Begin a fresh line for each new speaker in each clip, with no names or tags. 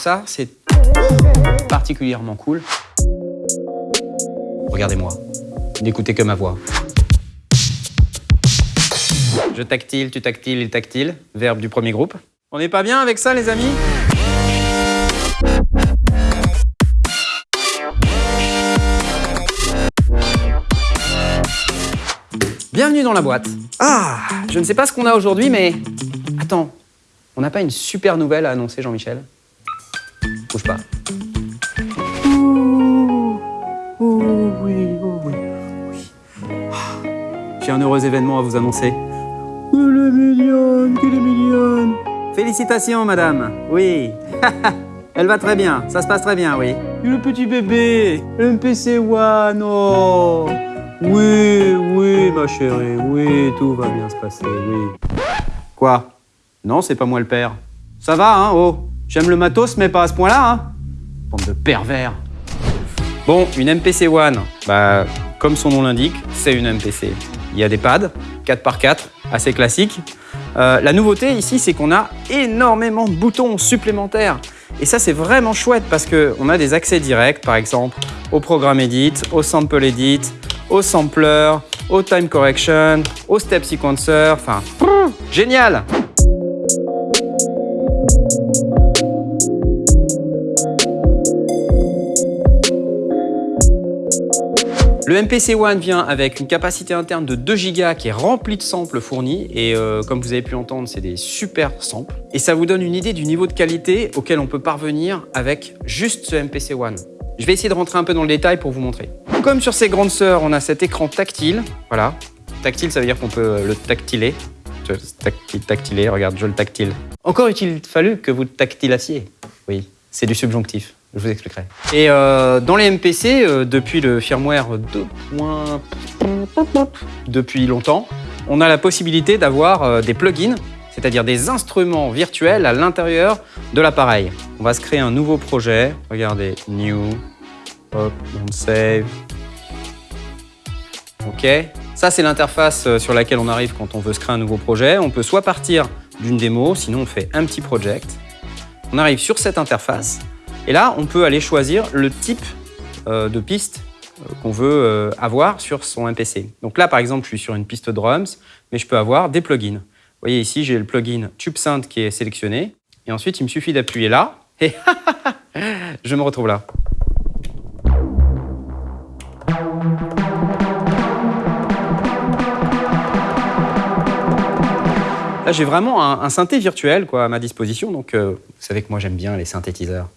ça, c'est particulièrement cool. Regardez-moi, n'écoutez que ma voix. Je tactile, tu tactiles, il tactile, verbe du premier groupe. On n'est pas bien avec ça, les amis? Bienvenue dans la boîte. Ah, je ne sais pas ce qu'on a aujourd'hui, mais... Attends, on n'a pas une super nouvelle à annoncer, Jean-Michel? Un heureux événement à vous annoncer. Elle est mignonne, qu'elle est mignonne. Félicitations, madame. Oui. Elle va très bien, ça se passe très bien, oui. Le petit bébé, MPC One, oh. Oui, oui, ma chérie, oui, tout va bien se passer, oui. Quoi? Non, c'est pas moi le père. Ça va, hein, oh. J'aime le matos, mais pas à ce point-là, hein. Bande de pervers. Bon, une MPC One, bah, comme son nom l'indique, c'est une MPC. Il y a des pads, 4x4, assez classiques. Euh, la nouveauté ici, c'est qu'on a énormément de boutons supplémentaires. Et ça, c'est vraiment chouette parce qu'on a des accès directs, par exemple, au programme Edit, au Sample Edit, au Sampler, au Time Correction, au Step Sequencer, enfin, génial Le MPC One vient avec une capacité interne de 2 Go qui est remplie de samples fournis et euh, comme vous avez pu entendre, c'est des super samples. Et ça vous donne une idée du niveau de qualité auquel on peut parvenir avec juste ce MPC One. Je vais essayer de rentrer un peu dans le détail pour vous montrer. Comme sur ces grandes sœurs, on a cet écran tactile. Voilà. Tactile, ça veut dire qu'on peut le tactiler. Tactile, regarde, je le tactile. Encore il fallu que vous tactilassiez. Oui, c'est du subjonctif. Je vous expliquerai. Et euh, dans les MPC, euh, depuis le firmware 2. depuis longtemps, on a la possibilité d'avoir euh, des plugins, c'est-à-dire des instruments virtuels à l'intérieur de l'appareil. On va se créer un nouveau projet. Regardez, New, hop, on save. OK. Ça, c'est l'interface sur laquelle on arrive quand on veut se créer un nouveau projet. On peut soit partir d'une démo, sinon on fait un petit project. On arrive sur cette interface. Et là, on peut aller choisir le type euh, de piste euh, qu'on veut euh, avoir sur son MPC. Donc là, par exemple, je suis sur une piste drums, mais je peux avoir des plugins. Vous voyez ici, j'ai le plugin TubeSynth qui est sélectionné. Et ensuite, il me suffit d'appuyer là, et je me retrouve là. Là, j'ai vraiment un, synthé virtuel à ma disposition. Donc, vous savez que moi, j'aime bien les synthétiseurs.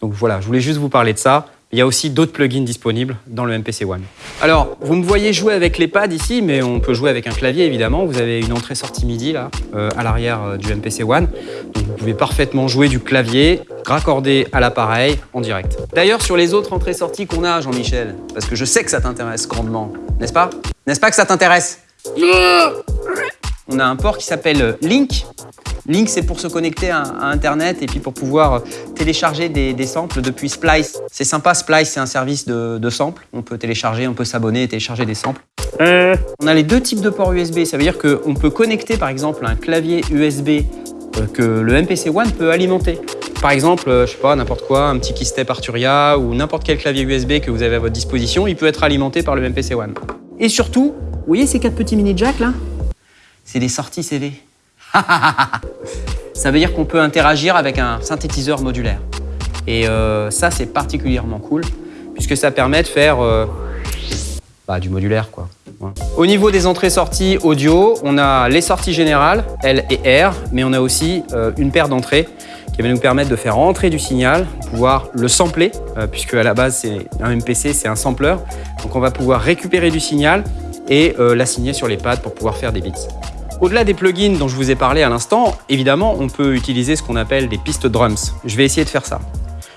Donc voilà, je voulais juste vous parler de ça. Il y a aussi d'autres plugins disponibles dans le MPC One. Alors, vous me voyez jouer avec les pads ici, mais on peut jouer avec un clavier évidemment. Vous avez une entrée-sortie MIDI là, euh, à l'arrière euh, du MPC One. Donc vous pouvez parfaitement jouer du clavier, raccordé à l'appareil en direct. D'ailleurs, sur les autres entrées-sorties qu'on a, Jean-Michel, parce que je sais que ça t'intéresse grandement, n'est-ce pas? N'est-ce pas que ça t'intéresse? On a un port qui s'appelle Link. Link, c'est pour se connecter à, à Internet et puis pour pouvoir euh, télécharger des, des samples depuis Splice. C'est sympa, Splice, c'est un service de, de samples. On peut télécharger, on peut s'abonner et télécharger des samples. On a les deux types de ports USB. Ça veut dire qu'on peut connecter, par exemple, un clavier USB euh, que le MPC One peut alimenter. Par exemple, euh, je sais pas, n'importe quoi, un petit keystep Arturia ou n'importe quel clavier USB que vous avez à votre disposition, il peut être alimenté par le MPC One. Et surtout, vous voyez ces quatre petits mini jacks là? C'est des sorties CV. ça veut dire qu'on peut interagir avec un synthétiseur modulaire. Et euh, ça, c'est particulièrement cool, puisque ça permet de faire euh, bah, du modulaire. quoi. Au niveau des entrées-sorties audio, on a les sorties générales, L et R, mais on a aussi euh, une paire d'entrées qui va nous permettre de faire entrer du signal, pouvoir le sampler, puisque à la base, c'est un MPC, c'est un sampler. Donc on va pouvoir récupérer du signal et l'assigner sur les pads pour pouvoir faire des beats. Au-delà des plugins dont je vous ai parlé à l'instant, évidemment, on peut utiliser ce qu'on appelle des pistes drums. Je vais essayer de faire ça.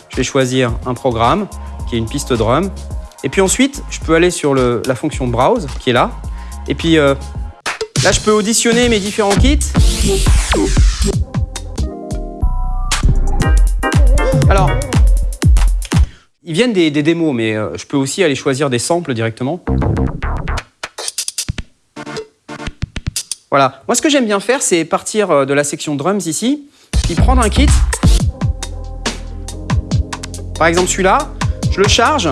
Je vais choisir un programme qui est une piste drum. Et puis ensuite, je peux aller sur la fonction Browse qui est là. Et puis euh, là, je peux auditionner mes différents kits. Alors, ils viennent des, des démos, mais euh, je peux aussi aller choisir des samples directement. Voilà. Moi, ce que j'aime bien faire, c'est partir euh, de la section drums ici, puis prendre un kit Par exemple celui-là, je le charge.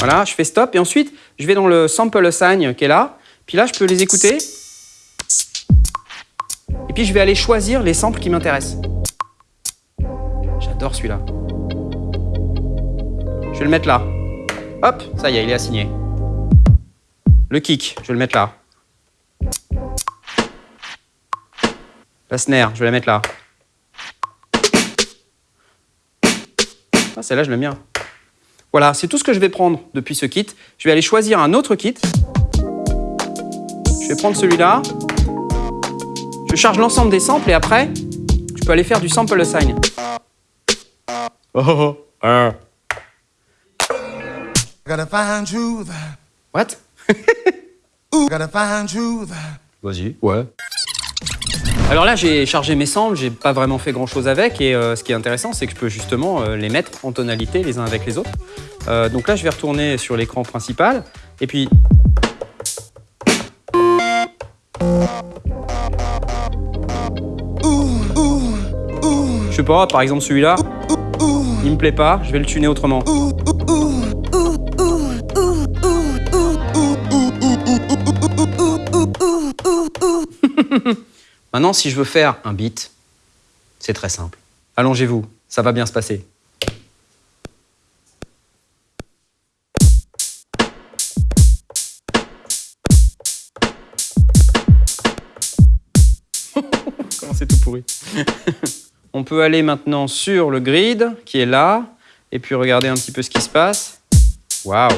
Voilà, je fais stop et ensuite je vais dans le sample assign qui est là. Puis là, je peux les écouter. Et puis je vais aller choisir les samples qui m'intéressent. J'adore celui-là. Je vais le mettre là. Hop, ça y est, il est assigné. Le kick, je vais le mettre là. La snare, je vais la mettre là. Ah, celle-là, je l'aime bien. Voilà, c'est tout ce que je vais prendre depuis ce kit. Je vais aller choisir un autre kit. Je vais prendre celui-là. Je charge l'ensemble des samples et après, je peux aller faire du sample assign. Oh, oh, oh. What? Vas-y, ouais. Alors là, j'ai chargé mes samples, j'ai pas vraiment fait grand chose avec, et euh, ce qui est intéressant, c'est que je peux justement euh, les mettre en tonalité les uns avec les autres. Euh, donc là, je vais retourner sur l'écran principal, et puis... Je sais pas, par exemple celui-là, il me plaît pas, je vais le tuner autrement. Maintenant, si je veux faire un beat, c'est très simple. Allongez-vous, ça va bien se passer. Comment c'est tout pourri. On peut aller maintenant sur le grid qui est là et puis regarder un petit peu ce qui se passe. Waouh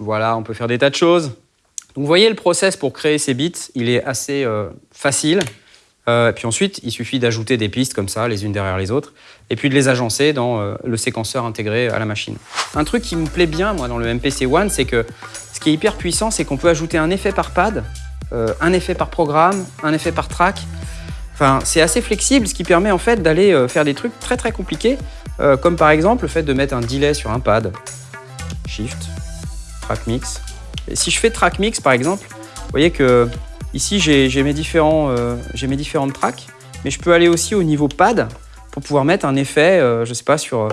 Voilà, on peut faire des tas de choses. Donc vous voyez le process pour créer ces bits, il est assez euh, facile. Euh, puis ensuite, il suffit d'ajouter des pistes comme ça, les unes derrière les autres, et puis de les agencer dans euh, le séquenceur intégré à la machine. Un truc qui me plaît bien, moi, dans le MPC One, c'est que ce qui est hyper puissant, c'est qu'on peut ajouter un effet par pad, un effet par programme, un effet par track. Enfin, c'est assez flexible, ce qui permet en fait d'aller faire des trucs très très compliqués, comme par exemple le fait de mettre un delay sur un pad. Shift, track mix. Si je fais track mix par exemple, vous voyez que ici j'ai mes, différents, euh, différentes tracks, mais je peux aller aussi au niveau pad pour pouvoir mettre un effet, euh, je sais pas, sur euh,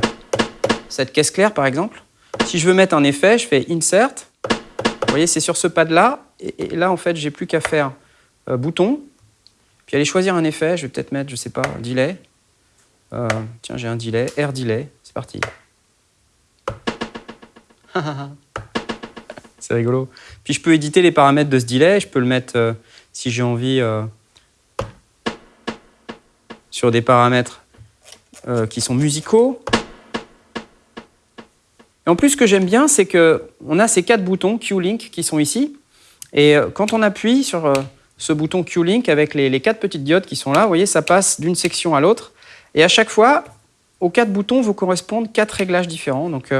cette caisse claire par exemple. Si je veux mettre un effet, je fais insert. Vous voyez, c'est sur ce pad là, et, là en fait j'ai plus qu'à faire bouton, puis aller choisir un effet. Je vais peut-être mettre, je sais pas, delay. tiens, j'ai un delay, air delay. C'est parti. C'est rigolo. Puis je peux éditer les paramètres de ce delay. Je peux le mettre, euh, si j'ai envie, euh, sur des paramètres euh, qui sont musicaux. Et en plus, ce que j'aime bien, c'est qu'on a ces quatre boutons Q-Link qui sont ici. Et quand on appuie sur ce bouton Q-Link avec les, les, quatre petites diodes qui sont là, vous voyez, ça passe d'une section à l'autre. Et à chaque fois, aux quatre boutons vous correspondent quatre réglages différents. Donc,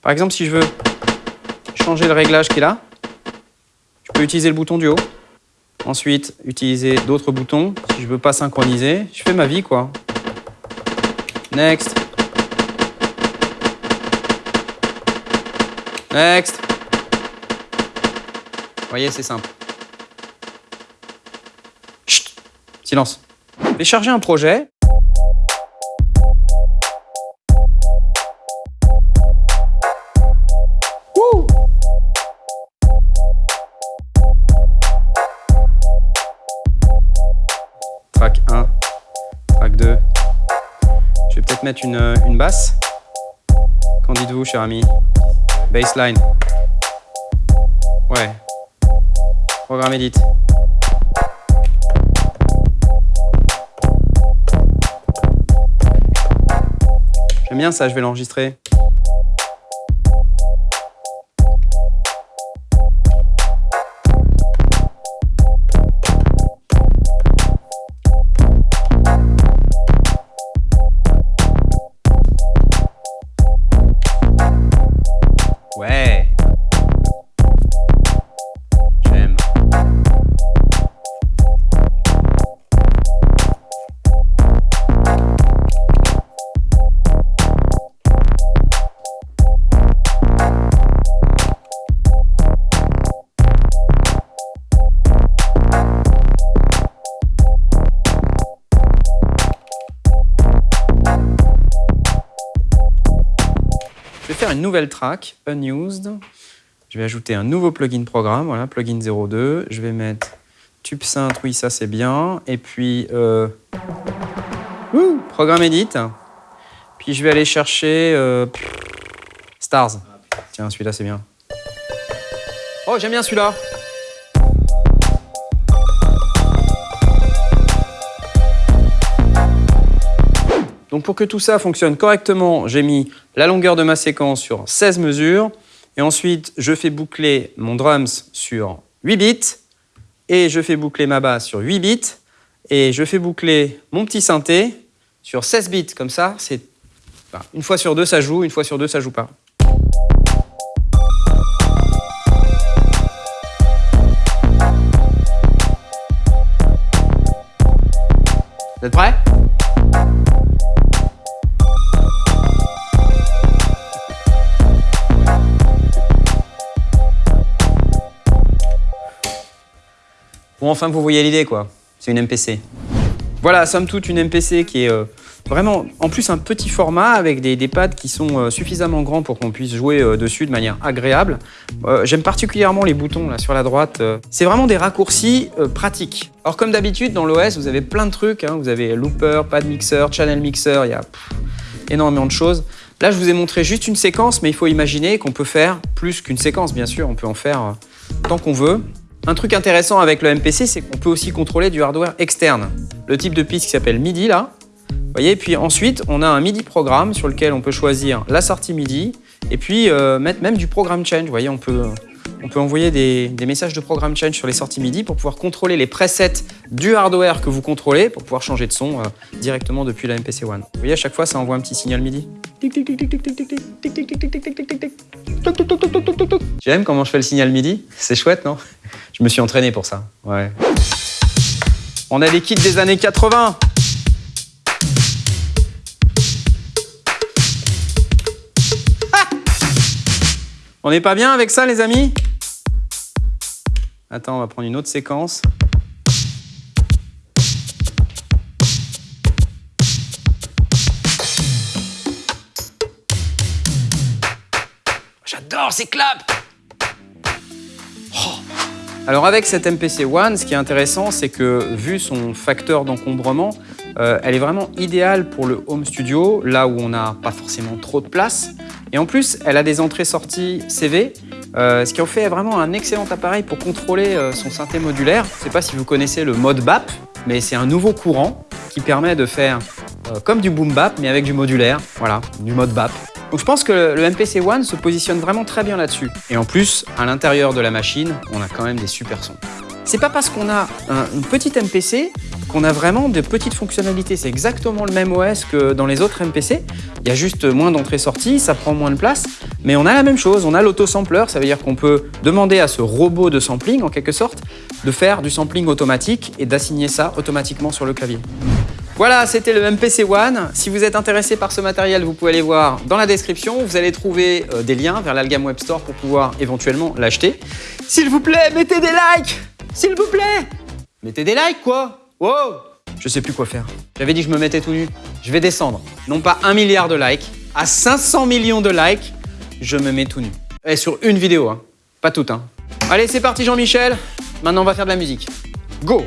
par exemple, si je veux changer le réglage qui est là. Je peux utiliser le bouton du haut. Ensuite, utiliser d'autres boutons. Si je veux pas synchroniser, je fais ma vie, quoi. Next. Next. Vous voyez, c'est simple. Chut Silence. Je vais charger un projet. Mettre une, euh, une basse. Qu'en dites-vous, cher ami? Baseline. Ouais. Programme edit. J'aime bien ça, je vais l'enregistrer. Nouvelle track, unused. Je vais ajouter un nouveau plugin programme, voilà, plugin 02. Je vais mettre tube synth, oui, ça c'est bien. Et puis, euh, programme edit. Puis je vais aller chercher euh, Stars. Tiens, celui-là c'est bien. Oh, j'aime bien celui-là. Donc pour que tout ça fonctionne correctement, j'ai mis la longueur de ma séquence sur 16 mesures. Et ensuite, je fais boucler mon drums sur 8 bits. Et je fais boucler ma basse sur 8 bits. Et je fais boucler mon petit synthé sur 16 bits. Comme ça, c'est une fois sur deux, ça joue. Une fois sur deux, ça joue pas. Vous êtes prêts? Bon, enfin, vous voyez l'idée, quoi. C'est une MPC. Voilà, somme toute, une MPC qui est euh, vraiment, en plus, un petit format avec des, pads qui sont euh, suffisamment grands pour qu'on puisse jouer euh, dessus de manière agréable. J'aime particulièrement les boutons là sur la droite. C'est vraiment des raccourcis pratiques. Alors, comme d'habitude, dans l'OS, vous avez plein de trucs. Hein. Vous avez looper, pad mixer, channel mixer, il y a énormément de choses. Là, je vous ai montré juste une séquence, mais il faut imaginer qu'on peut faire plus qu'une séquence, bien sûr. On peut en faire tant qu'on veut. Un truc intéressant avec le MPC, c'est qu'on peut aussi contrôler du hardware externe. Le type de piste qui s'appelle MIDI, là. Vous voyez, puis ensuite, on a un MIDI programme sur lequel on peut choisir la sortie MIDI et puis euh, mettre même du programme change. Vous voyez, on peut, on peut envoyer des, messages de programme change sur les sorties MIDI pour pouvoir contrôler les presets du hardware que vous contrôlez pour pouvoir changer de son euh, directement depuis la MPC One. Vous voyez, à chaque fois, ça envoie un petit signal MIDI. J'aime comment je fais le signal MIDI C'est chouette, non Je me suis entraîné pour ça. Ouais. On a des kits des années 80 On n'est pas bien avec ça, les amis? Attends, on va prendre une autre séquence. J'adore ces claps oh. Alors avec cette MPC One, ce qui est intéressant, c'est que vu son facteur d'encombrement, euh, elle est vraiment idéale pour le home studio, là où on n'a pas forcément trop de place. Et en plus, elle a des entrées-sorties CV, euh, ce qui en fait vraiment un excellent appareil pour contrôler euh, son synthé modulaire. Je ne sais pas si vous connaissez le mode BAP, mais c'est un nouveau courant qui permet de faire comme du boom bap, mais avec du modulaire, voilà, du mode BAP. Donc je pense que le MPC One se positionne vraiment très bien là-dessus. Et en plus, à l'intérieur de la machine, on a quand même des super sons. C'est pas parce qu'on a une petite MPC qu'on a vraiment de petites fonctionnalités. C'est exactement le même OS que dans les autres MPC. Il y a juste moins d'entrées-sorties, ça prend moins de place, mais on a la même chose. On a l'auto-sampler, ça veut dire qu'on peut demander à ce robot de sampling, en quelque sorte, de faire du sampling automatique et d'assigner ça automatiquement sur le clavier. Voilà, c'était le MPC One. Si vous êtes intéressé par ce matériel, vous pouvez aller voir dans la description. Vous allez trouver euh, des liens vers l'Algam Web Store pour pouvoir éventuellement l'acheter. S'il vous plaît, mettez des likes S'il vous plaît Mettez des likes, quoi Wow Je sais plus quoi faire. J'avais dit que je me mettais tout nu. Je vais descendre. Non pas un milliard de likes, à 500 millions de likes, je me mets tout nu. Et sur une vidéo, hein. Pas toute, hein. Allez, c'est parti Jean-Michel. Maintenant, on va faire de la musique. Go